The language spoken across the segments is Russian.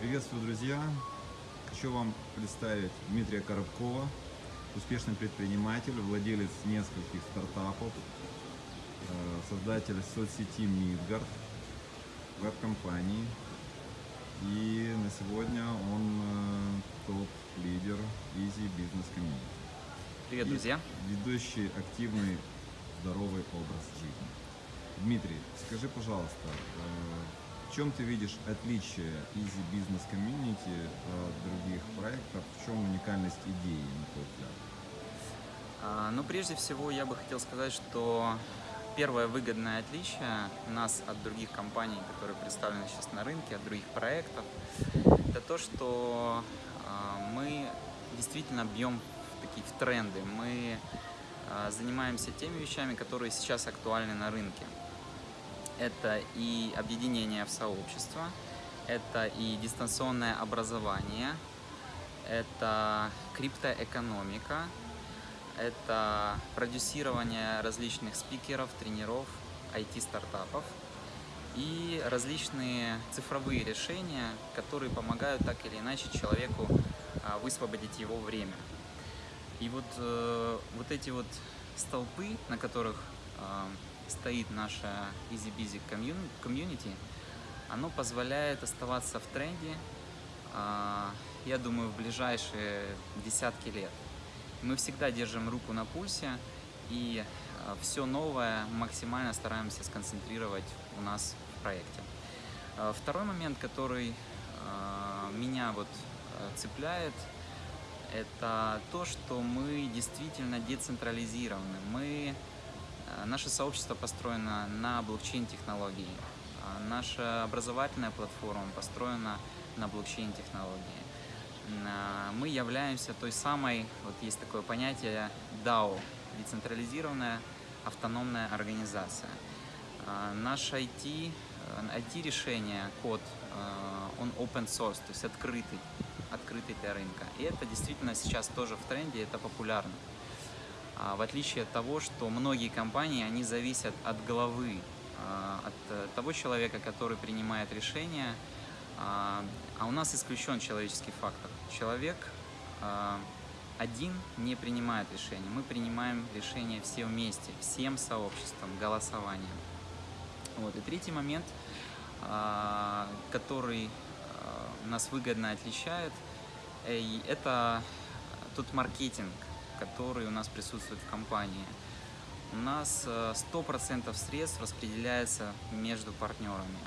Приветствую, друзья! Хочу вам представить Дмитрия Коробкова, успешный предприниматель, владелец нескольких стартапов, э, создатель соцсети Midgard, веб-компании. И на сегодня он э, топ-лидер Easy Business Community. Привет, И друзья! Ведущий активный, здоровый образ жизни. Дмитрий, скажи, пожалуйста, э, в чем ты видишь отличие Easy Business Community от других проектов? В чем уникальность идеи, на твой взгляд? А, Ну, прежде всего, я бы хотел сказать, что первое выгодное отличие нас от других компаний, которые представлены сейчас на рынке, от других проектов, это то, что а, мы действительно бьем в такие в тренды. Мы а, занимаемся теми вещами, которые сейчас актуальны на рынке. Это и объединение в сообщество, это и дистанционное образование, это криптоэкономика, это продюсирование различных спикеров, тренеров, IT-стартапов и различные цифровые решения, которые помогают так или иначе человеку а, высвободить его время. И вот, э, вот эти вот столпы, на которых э, стоит наша Easy Busy комьюни- комьюнити, оно позволяет оставаться в тренде, а, я думаю, в ближайшие десятки лет. Мы всегда держим руку на пульсе и все новое максимально стараемся сконцентрировать у нас в проекте. А, Второй момент, который а, меня вот а, цепляет, это то, что мы действительно децентрализированы. Мы, а, наше сообщество построено на блокчейн-технологии. А, Наша образовательная платформа построена на блокчейн-технологии. А, Мы являемся той самой, вот есть такое понятие DAO, децентрализированная автономная организация. Наш IT, э, IT-решение, код, э, он open source, то есть открытый, открытый для рынка. И это действительно сейчас тоже в тренде, это популярно. А, В отличие от того, что многие компании, они зависят от головы, а, от э, того человека, который принимает решения, а а у нас исключен человеческий фактор. Человек один не принимает решения. Мы принимаем решения все вместе, всем сообществом, голосованием. Вот. И третий момент, который нас выгодно отличает, это тот маркетинг, который у нас присутствует в компании. У нас э, 100% средств распределяется между партнерами.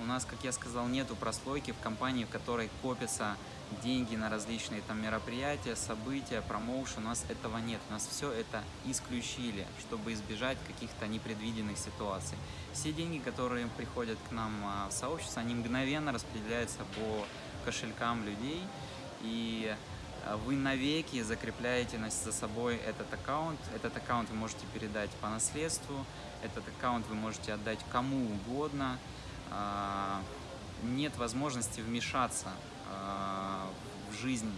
У нас, как я сказал, нету прослойки в компании, в которой копятся деньги на различные там мероприятия, события, промоушен. У нас этого нет. У нас все это исключили, чтобы избежать каких-то непредвиденных ситуаций. Все деньги, которые приходят к нам а, в сообщество, они мгновенно распределяются по кошелькам людей. И вы навеки закрепляете за собой этот аккаунт. Этот аккаунт вы можете передать по наследству. Этот аккаунт вы можете отдать кому угодно. А, Нет возможности вмешаться а, в жизнь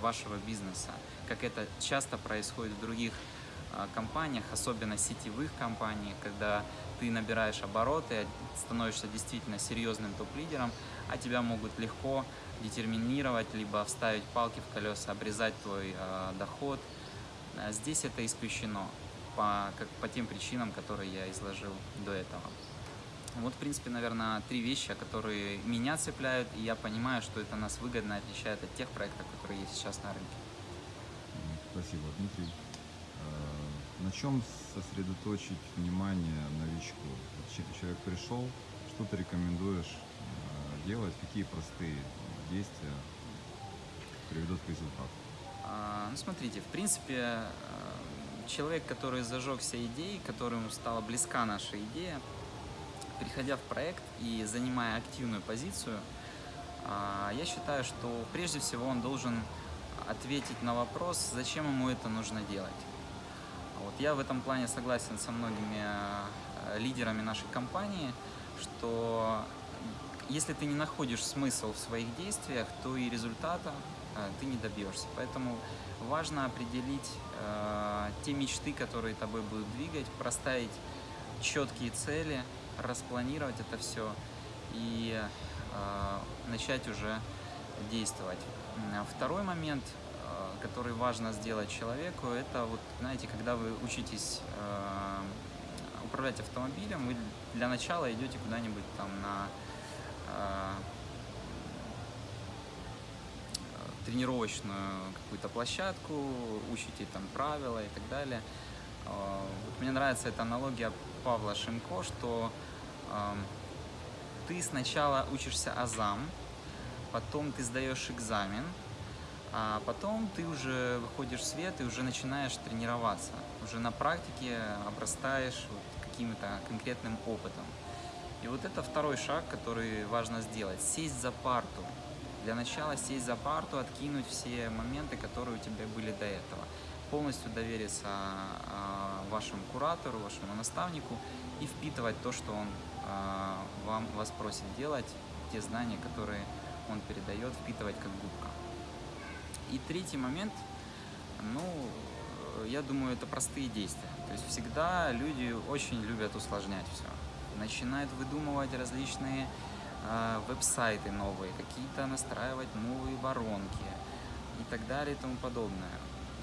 вашего бизнеса, как это часто происходит в других а, компаниях, особенно сетевых компаниях, когда ты набираешь обороты, становишься действительно серьезным топ-лидером, а тебя могут легко детерминировать, либо вставить палки в колеса, обрезать твой а, доход. А Здесь это исключено по, как, по тем причинам, которые я изложил до этого. Вот, в принципе, наверное, три вещи, которые меня цепляют, и я понимаю, что это нас выгодно отличает от тех проектов, которые есть сейчас на рынке. Спасибо, Дмитрий. Э, На чем сосредоточить внимание новичку? Человек пришел, что ты рекомендуешь э, делать, какие простые действия приведут к результату? А, Ну, смотрите, в принципе, э, человек, который зажегся идеей, которому стала близка наша идея, приходя в проект и занимая активную позицию, а, я считаю, что прежде всего он должен ответить на вопрос, зачем ему это нужно делать. Вот я в этом плане согласен со многими э, лидерами нашей компании, что если ты не находишь смысл в своих действиях, то и результата э, ты не добьешься. Поэтому важно определить э, те мечты, которые тобой будут двигать, проставить четкие цели, распланировать это все и э, начать уже действовать. М, Второй момент, который важно сделать человеку, это вот, знаете, когда вы учитесь управлять автомобилем, вы для начала идете куда-нибудь там на тренировочную какую-то площадку, учите там правила и так далее. Э, Вот мне нравится эта аналогия Павла Шимко, что эм, ты сначала учишься азам, потом ты сдаешь экзамен, а потом ты уже выходишь в свет и уже начинаешь тренироваться. Уже на практике обрастаешь вот каким-то конкретным опытом. И вот это второй шаг, который важно сделать. Сесть за парту. Для начала сесть за парту, откинуть все моменты, которые у тебя были до этого. Полностью довериться а, вашему куратору, вашему наставнику и впитывать то, что он а, вам, вас просит делать, те знания, которые он передает, впитывать как губка. И третий момент, ну, я думаю, это простые действия. То есть всегда люди очень любят усложнять все. Начинают выдумывать различные э, веб-сайты новые, какие-то настраивать новые воронки и так далее и тому подобное.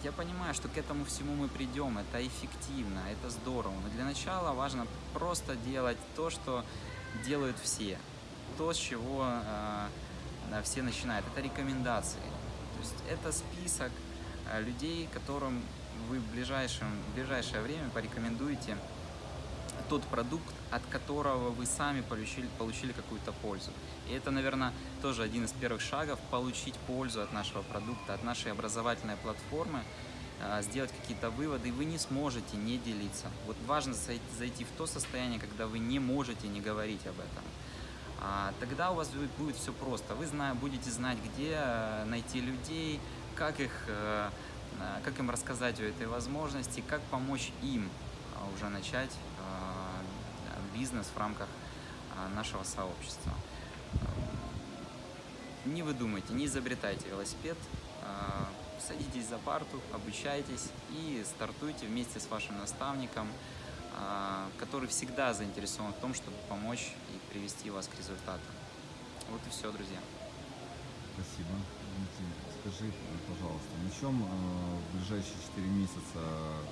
Я понимаю, что к этому всему мы придем, это эффективно, это здорово, но для начала важно просто делать то, что делают все, то, с чего э, все начинают, это рекомендации. То есть это список э, людей, которым вы в, ближайшем, в ближайшее время порекомендуете тот продукт, от которого вы сами получили, получили какую-то пользу. И это, наверное, тоже один из первых шагов – получить пользу от нашего продукта, от нашей образовательной платформы, э, сделать какие-то выводы, и вы не сможете не делиться. Вот важно зай- зайти в то состояние, когда вы не можете не говорить об этом. А, тогда у вас будет- все просто. Вы будете знать, где э, найти людей, как, их, э, как им рассказать о этой возможности, как помочь им а, уже начать бизнес в рамках э, нашего сообщества. Э, Не выдумайте, не изобретайте велосипед, э, садитесь за парту, обучайтесь и стартуйте вместе с вашим наставником, э, который всегда заинтересован в том, чтобы помочь и привести вас к результату. Вот и все, друзья. Спасибо. Скажи, пожалуйста, на чем э, в ближайшие 4 месяца э,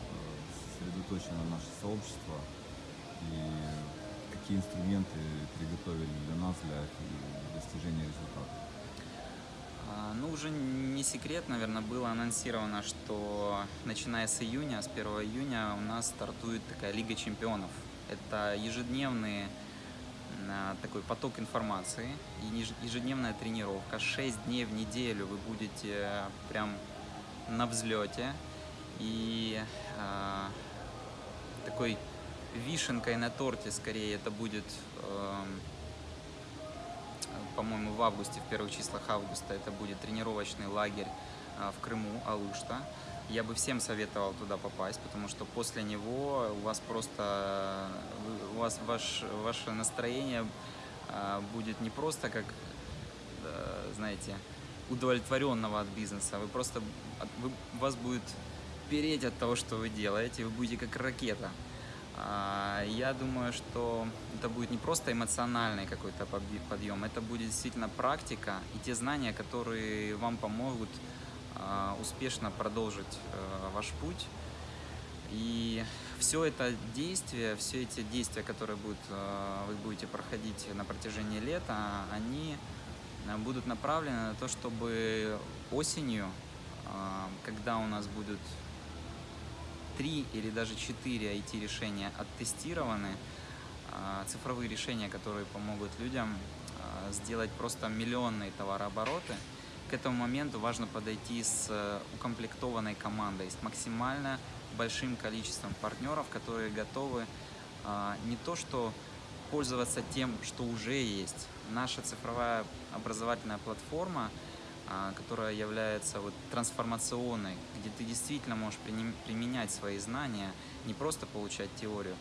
сосредоточено наше сообщество и какие инструменты приготовили для нас для достижения результата? А, Ну, уже не секрет, наверное, было анонсировано, что начиная с июня, с 1 июня у нас стартует такая Лига чемпионов. Это ежедневный а, такой поток информации, ежедневная тренировка. 6 дней в неделю вы будете прям на взлете. И а, такой вишенкой на торте, скорее, это будет эм, по-моему, в августе, в первых числах августа, это будет тренировочный лагерь а, в Крыму, Алушта. Я бы всем советовал туда попасть, потому что после него у вас просто, у вас ваш, ваше настроение а, будет не просто как, э, знаете, удовлетворенного от бизнеса, вы просто, вы- вас будет переть от того, что вы делаете, вы будете как ракета. А, Я думаю, что это будет не просто эмоциональный какой-то подъ- подъем, это будет действительно практика и те знания, которые вам помогут а, успешно продолжить э, ваш путь. И все это действие, все эти действия, которые будут, э, вы будете проходить на протяжении лета, они э, будут направлены на то, чтобы осенью, когда у нас будут три или даже четыре IT-решения оттестированы, а, цифровые решения, которые помогут людям а, сделать просто миллионные товарообороты. К этому моменту важно подойти с э, укомплектованной командой, с максимально большим количеством партнеров, которые готовы а, не то что пользоваться тем, что уже есть. Наша цифровая образовательная платформа, которая является вот трансформационной, где ты действительно можешь применять свои знания, не просто получать теорию,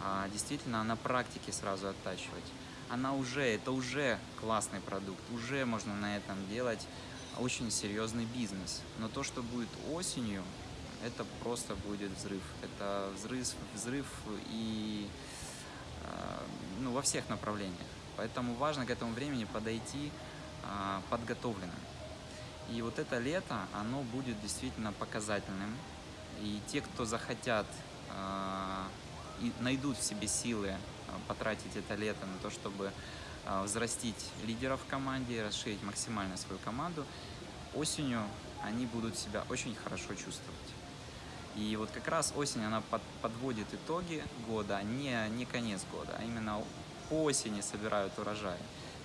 а действительно на практике сразу оттачивать. Она уже, это уже классный продукт, уже можно на этом делать очень серьезный бизнес. Но то, что будет осенью, это просто будет взрыв. Это взрыв, взрыв и э, ну, во всех направлениях. Поэтому важно к этому времени подойти а, подготовленным. И вот это лето, оно будет действительно показательным. И те, кто захотят а, и найдут в себе силы а, потратить это лето на то, чтобы а, взрастить лидеров в команде, расширить максимально свою команду, осенью они будут себя очень хорошо чувствовать. И вот как раз осень, она под- подводит итоги года, а не, не конец года, а именно по осени собирают урожай.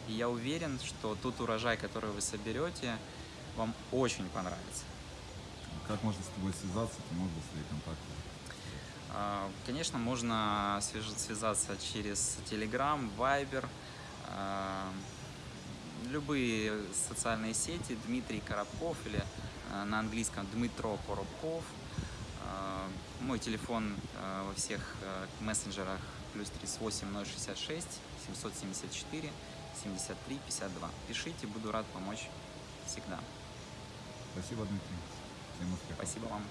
И я уверен, что тот урожай, который вы соберете, вам очень понравится. Как можно с тобой связаться? Ты можешь свои контакты? Конечно, можно связаться через Telegram, Viber, а, любые социальные сети, Дмитрий Коробков или а, на английском Дмитро Коробков. А, Мой телефон во всех мессенджерах плюс 38 066 774 73 52. Пишите, буду рад помочь всегда. Спасибо, Дмитрий. Всем успехов. Спасибо вам.